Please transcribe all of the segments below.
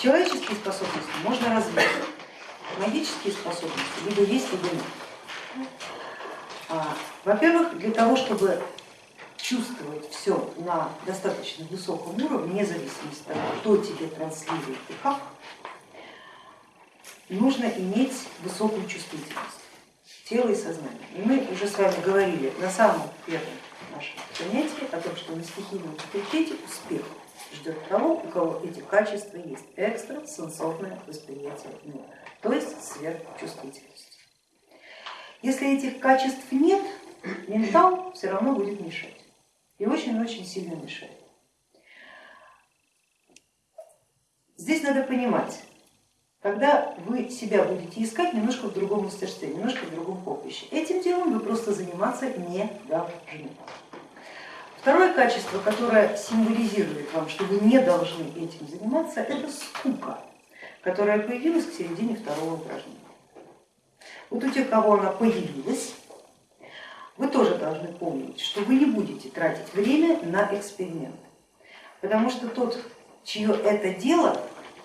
Человеческие способности можно развить, магические способности либо есть, либо нет. А, Во-первых, для того, чтобы чувствовать все на достаточно высоком уровне, вне зависимости от того, кто тебе транслирует и как, нужно иметь высокую чувствительность тела и сознания. И мы уже с вами говорили на самом первом нашем занятии о том, что на стихийном факультете успех ждет того, у кого эти качества есть, экстрасенсорное восприятие мира, то есть сверхчувствительность. Если этих качеств нет, ментал все равно будет мешать и очень-очень сильно мешает. Здесь надо понимать, когда вы себя будете искать немножко в другом мастерстве, немножко в другом поприще, этим делом вы просто заниматься не должны. Второе качество, которое символизирует вам, что вы не должны этим заниматься, это скука, которая появилась к середине второго упражнения. Вот у тех, кого она появилась, вы тоже должны помнить, что вы не будете тратить время на эксперимент, потому что тот, чье это дело,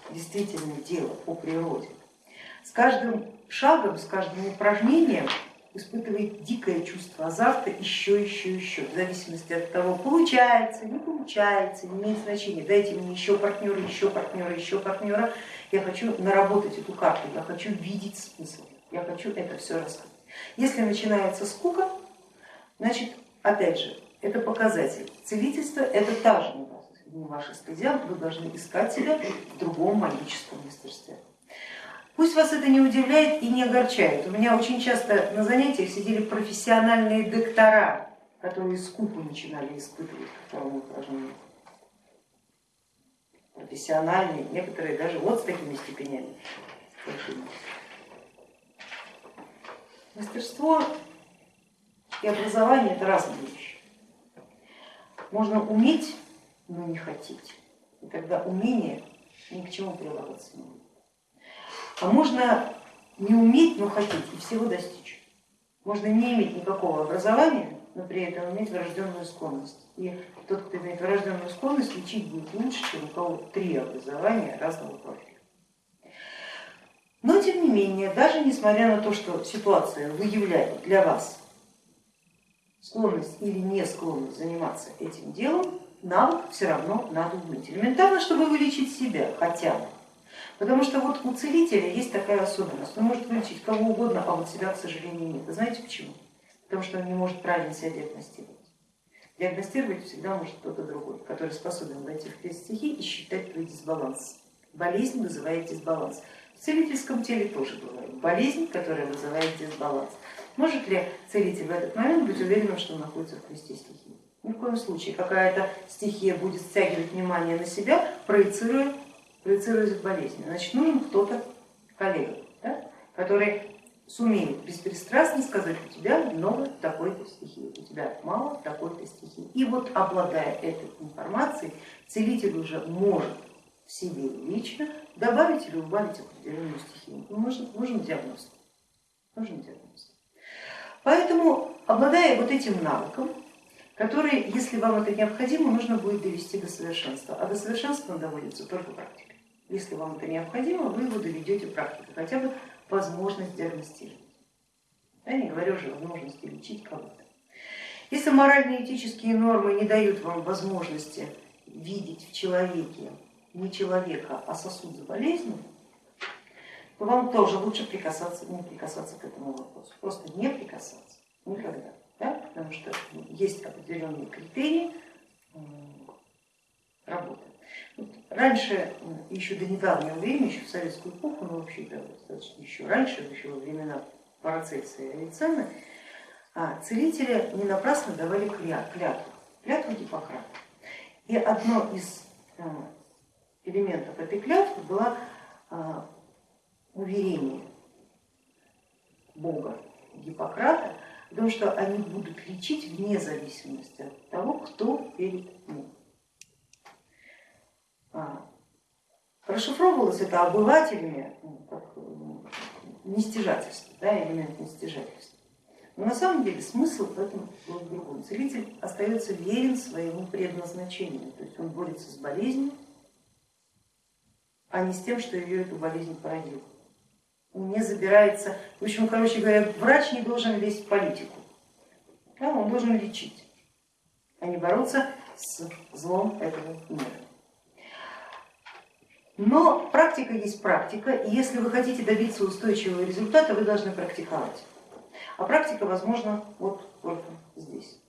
действительно дело по природе, с каждым шагом, с каждым упражнением испытывает дикое чувство азарта еще, еще, еще, в зависимости от того, получается, не получается, не имеет значения, дайте мне еще партнера, еще партнера, еще партнера, я хочу наработать эту карту, я хочу видеть смысл, я хочу это все раскрыть. Если начинается скука, Значит, опять же, это показатель. Целительство это та же не ваша стезя, вы должны искать себя в другом магическом мастерстве. Пусть вас это не удивляет и не огорчает. У меня очень часто на занятиях сидели профессиональные доктора, которые скупу начинали испытывать ко второму упражнению. Профессиональные, некоторые даже вот с такими степенями. Мастерство и образование это разные вещи. Можно уметь, но не хотеть, и тогда умение ни к чему прилагаться не будет. А можно не уметь, но хотеть и всего достичь. Можно не иметь никакого образования, но при этом иметь врожденную склонность. И тот, кто имеет врожденную склонность, лечить будет лучше, чем у кого три образования разного профиля. Но тем не менее, даже несмотря на то, что ситуация выявляет для вас склонность или не склонность заниматься этим делом, навык все равно надо иметь. Элементарно, чтобы вылечить себя хотя бы. Потому что вот у целителя есть такая особенность, он может вылечить кого угодно, а вот себя, к сожалению, нет. Знаете почему? Потому что он не может правильно себя диагностировать. Диагностировать всегда может кто-то другой, который способен войти в крест стихий и считать твой дисбаланс. Болезнь вызывает дисбаланс. В целительском теле тоже бывает болезнь, которая вызывает дисбаланс. Может ли целитель в этот момент быть уверенным, что он находится в кресте стихии? Ни в коем случае. Какая-то стихия будет стягивать внимание на себя, проецируя, проецируя болезнь. Значит, нужен кто-то, коллега, да, который сумеет беспристрастно сказать, у тебя много такой-то стихии, у тебя мало такой-то стихии. И вот обладая этой информацией, целитель уже может в себе лично добавить или убавить определенную стихию. Нужен, нужен диагноз. Нужен диагноз. Поэтому, обладая вот этим навыком, который, если вам это необходимо, нужно будет довести до совершенства, а до совершенства он доводится только практикой. Если вам это необходимо, вы его доведете практикой, хотя бы возможность диагностировать. Я не говорю уже возможности лечить кого-то. Если моральные этические нормы не дают вам возможности видеть в человеке не человека, а сосуд с болезнью, то вам тоже лучше прикасаться, не прикасаться к этому вопросу. Просто не прикасаться никогда. Да? Потому что есть определенные критерии работы. Раньше, еще до недавнего времени, еще в советскую эпоху, но вообще да, достаточно еще раньше, еще во времена Парацельса и Авиценны, а, целители не напрасно давали клятву, клятву Гиппократа. И одно из а, элементов этой клятвы было а, уверение Бога Гиппократа о том, что они будут лечить вне зависимости от того, кто перед ним. А, расшифровывалось это обывателями как нестяжательство, да, элемент нестяжательства. Но на самом деле смысл в этом был в другом. Целитель остается верен своему предназначению, то есть он борется с болезнью, а не с тем, что ее эту болезнь породил. Не забирается, в общем, короче говоря, врач не должен лезть в политику, да, он должен лечить, а не бороться с злом этого мира. Но практика есть практика, и если вы хотите добиться устойчивого результата, вы должны практиковать. А практика возможна вот только здесь.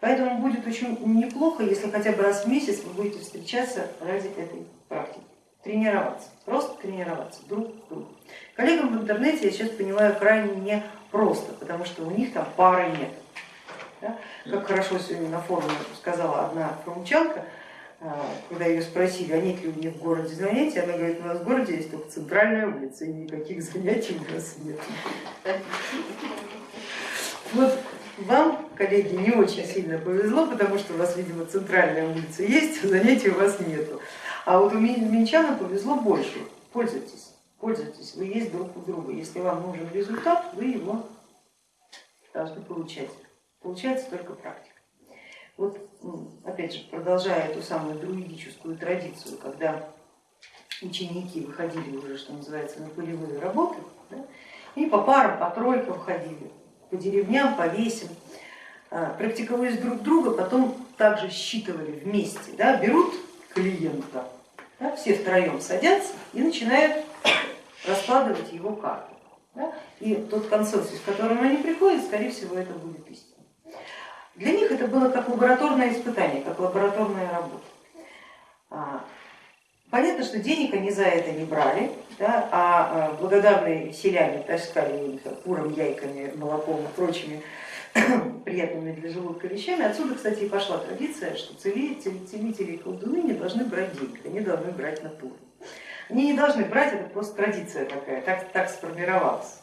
Поэтому будет очень неплохо, если хотя бы раз в месяц вы будете встречаться ради этой практики. Тренироваться, просто тренироваться друг к другу. Коллегам в интернете, я сейчас понимаю, крайне не просто, потому что у них там пары нет. Да? Как хорошо сегодня на форуме сказала одна форумчанка, когда ее спросили, а нет ли у них в городе занятий, она говорит, у нас в городе есть только центральная улица, и никаких занятий у нас нет. Вот вам, коллеги, не очень сильно повезло, потому что у вас, видимо, центральная улица есть, а занятий у вас нету. А вот у минчанам повезло больше. Пользуйтесь, пользуйтесь, вы есть друг у друга. Если вам нужен результат, вы его должны получать. Получается только практика. Вот опять же, продолжая эту самую друидическую традицию, когда ученики выходили уже, что называется, на полевые работы, да, и по парам, по тройкам ходили, по деревням, по весям, а, практиковались друг друга, потом также считывали вместе, да, берут клиента, да, все втроем садятся и начинают раскладывать его карту. Да, и тот консенсус, к которому они приходят, скорее всего, это будет истина. Для них это было как лабораторное испытание, как лабораторная работа. А, понятно, что денег они за это не брали, да, а, а благодарные селяне таскали куром, яйками, молоком и прочими приятными для желудка вещами. Отсюда, кстати, и пошла традиция, что целители, целители и колдуны не должны брать денег, они должны брать натуру. Они не должны брать, это просто традиция такая, так, так сформировалась.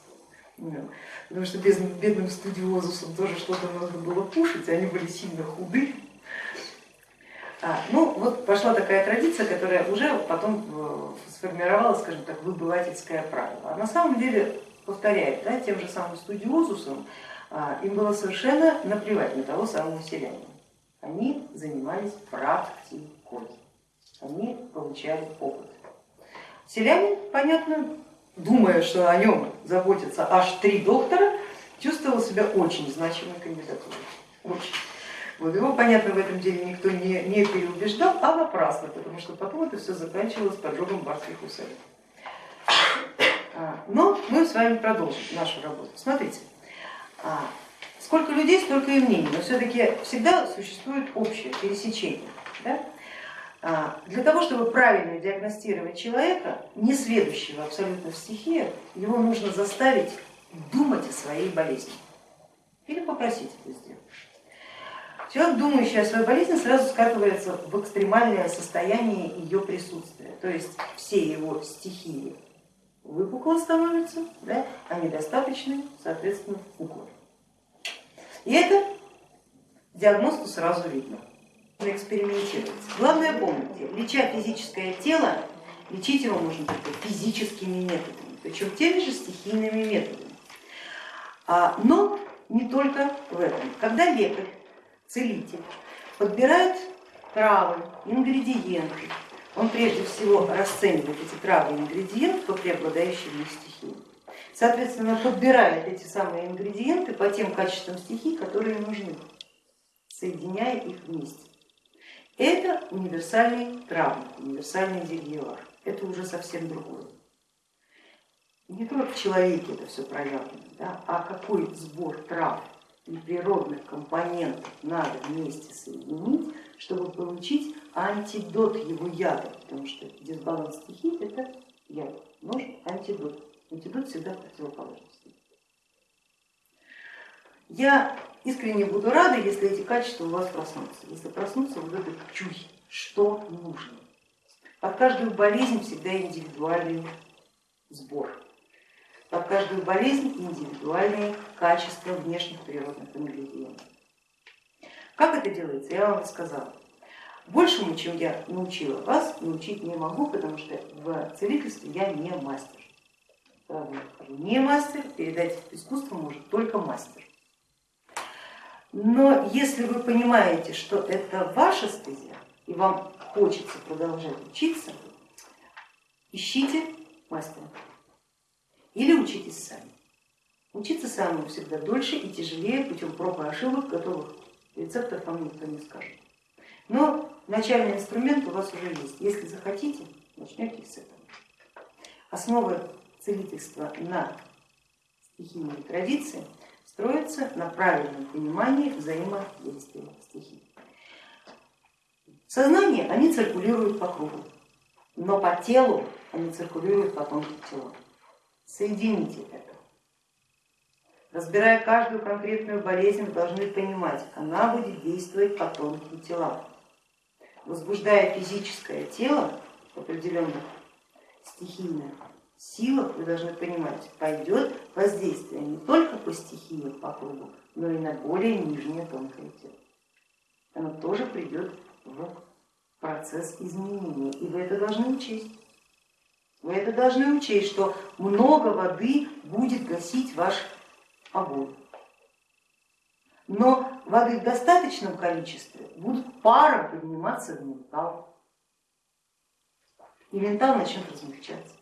Потому что без, бедным студиозусам тоже что-то нужно было кушать, они были сильно худы. А, ну вот пошла такая традиция, которая уже потом э, сформировала, скажем так, выбывательское правило. А на самом деле, повторяю, да, тем же самым студиозусам а, им было совершенно наплевать на того самого селянина. Они занимались практикой, они получали опыт. Селянин, понятно, думая, что о нем заботятся аж три доктора, чувствовал себя очень значимой кандидатурой. Очень. Вот его, понятно, в этом деле никто не, не переубеждал, а напрасно, потому что потом это все заканчивалось поджогом барских усадеб. Но мы с вами продолжим нашу работу. Смотрите, а, сколько людей, столько и мнений, но все-таки всегда существует общее пересечение. Да? А, для того, чтобы правильно диагностировать человека, не следующего абсолютно в стихиях, его нужно заставить думать о своей болезни или попросить это сделать. Человек, думающий о своей болезни, сразу скатывается в экстремальное состояние ее присутствия, то есть все его стихии выпукло становятся, да, а недостаточны, соответственно, пухло. И это диагносту сразу видно экспериментировать. Главное помните, леча физическое тело, лечить его можно только физическими методами, причем теми же стихийными методами. А, но не только в этом. Когда лекарь, целитель подбирает травы, ингредиенты, он прежде всего расценивает эти травы и ингредиенты по преобладающим их стихиям. Соответственно, подбирает эти самые ингредиенты по тем качествам стихий, которые нужны, соединяя их вместе. Это универсальный травник, универсальный зельевар. Это уже совсем другое. Не только в человеке это все проявлено, да, а какой сбор трав и природных компонентов надо вместе соединить, чтобы получить антидот его яда, потому что дисбаланс стихий это яд, нужен антидот. Антидот всегда противоположность. Я искренне буду рада, если эти качества у вас проснутся. Если проснутся вот этот чуй, что нужно. Под каждую болезнь всегда индивидуальный сбор. Под каждую болезнь индивидуальные качества внешних природных ингредиентов. Как это делается, я вам рассказала. Большему, чем я научила вас, научить не могу, потому что в целительстве я не мастер. Не мастер, передать искусство может только мастер. Но если вы понимаете, что это ваша стезя, и вам хочется продолжать учиться, ищите мастера или учитесь сами. Учиться самому всегда дольше и тяжелее путем проб и ошибок, готовых рецептов вам никто не скажет. Но начальный инструмент у вас уже есть. Если захотите, начнете с этого. Основы целительства на стихийной традиции строятся на правильном понимании взаимодействия стихий. Сознание они циркулируют по кругу, но по телу они циркулируют по тонким телам. Соедините это. Разбирая каждую конкретную болезнь, вы должны понимать, она будет действовать по тонким телам. Возбуждая физическое тело в определенных силах, вы должны понимать, пойдет воздействие не только по стихии по кругу, но и на более нижнее тонкое тело. Оно тоже придет в процесс изменения, и вы это должны учесть. Вы это должны учесть, что много воды будет гасить ваш огонь. Но воды в достаточном количестве будут паром подниматься в ментал. И ментал начнет размягчаться.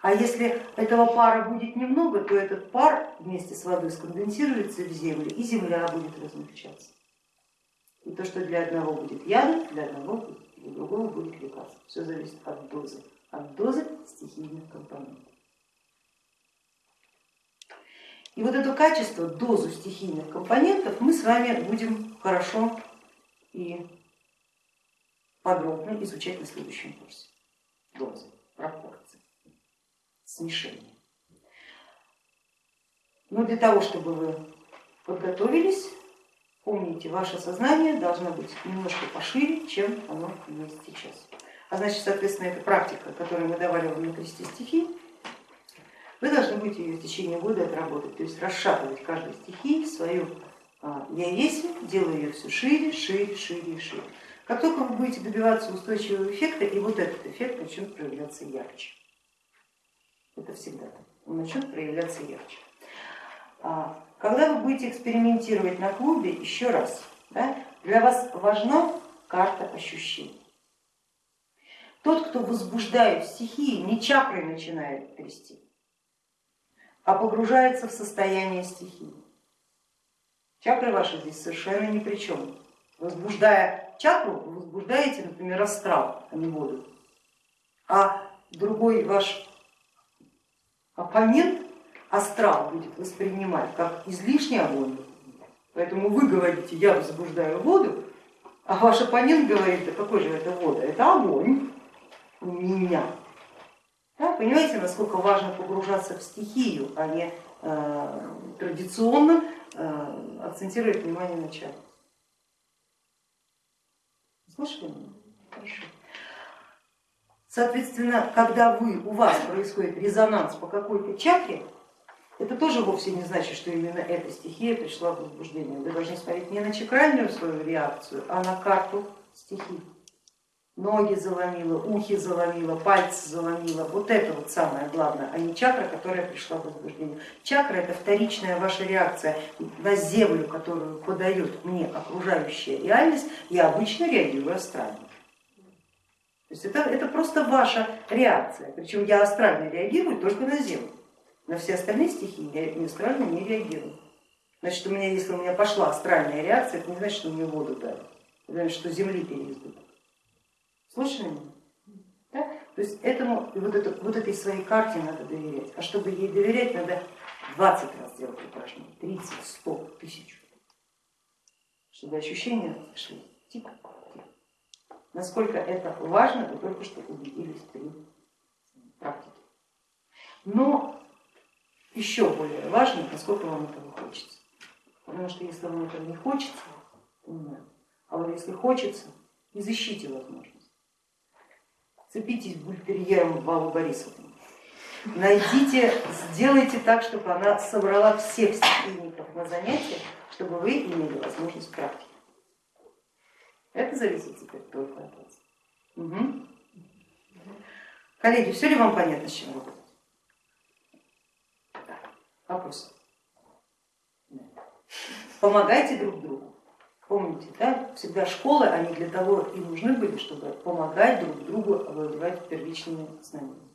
А если этого пара будет немного, то этот пар вместе с водой сконденсируется в землю, и земля будет размягчаться. И то, что для одного будет ядом, для одного для другого будет лекарство. Все зависит от дозы, от дозы стихийных компонентов. И вот это качество, дозу стихийных компонентов мы с вами будем хорошо и подробно изучать на следующем курсе. Дозы, смешение. Но для того, чтобы вы подготовились, помните, ваше сознание должно быть немножко пошире, чем оно есть сейчас. А значит, соответственно, эта практика, которую мы давали вам на кресте стихий, вы должны будете ее в течение года отработать, то есть расшатывать каждую стихию в свою а, я есть, делая ее все шире, шире, шире шире. Как только вы будете добиваться устойчивого эффекта, и вот этот эффект начнет проявляться ярче. Это всегда он начнет проявляться ярче. А, когда вы будете экспериментировать на клубе, еще раз, да, для вас важна карта ощущений. Тот, кто возбуждает стихии, не чакрой начинает трясти, а погружается в состояние стихии. Чакры ваши здесь совершенно ни при чем. Возбуждая чакру, вы возбуждаете, например, астрал, а не воду. А другой ваш оппонент астрал будет воспринимать как излишний огонь. Поэтому вы говорите, я возбуждаю воду, а ваш оппонент говорит, да какой же это вода? Это огонь у меня. Да, понимаете, насколько важно погружаться в стихию, а не э, традиционно э, акцентировать внимание на чаре. Слышали меня? Хорошо. Соответственно, когда вы, у вас происходит резонанс по какой-то чакре, это тоже вовсе не значит, что именно эта стихия пришла в возбуждение. Вы должны смотреть не на чакральную свою реакцию, а на карту стихий ноги заломила, ухи заломила, пальцы заломила. Вот это вот самое главное, а не чакра, которая пришла в возбуждение. Чакра это вторичная ваша реакция на землю, которую подает мне окружающая реальность, я обычно реагирую астрально. То есть это, это просто ваша реакция, причем я астрально реагирую только на землю. На все остальные стихии я астрально не реагирую. Значит, у меня, если у меня пошла астральная реакция, это не значит, что мне воду дали, это значит, что земли переизбыток. Слышали меня? Да? То есть этому, вот, это, вот этой своей карте надо доверять. А чтобы ей доверять, надо 20 раз делать упражнение, 30, 100, 1000. Чтобы ощущения шли тихо. Насколько это важно, вы только что убедились при практике. Но еще более важно, насколько вам этого хочется. Потому что если вам этого не хочется, то нет. А вот если хочется, изыщите возможность. Цепитесь бультерьером Валу Борисовну. Найдите, сделайте так, чтобы она собрала всех стихийников на занятия, чтобы вы имели возможность практики. Это зависит теперь только от вас. Угу. Коллеги, все ли вам понятно, с чем работать? Да. Помогайте друг другу. Помните, да? всегда школы, они для того и нужны были, чтобы помогать друг другу овладевать первичными знаниями.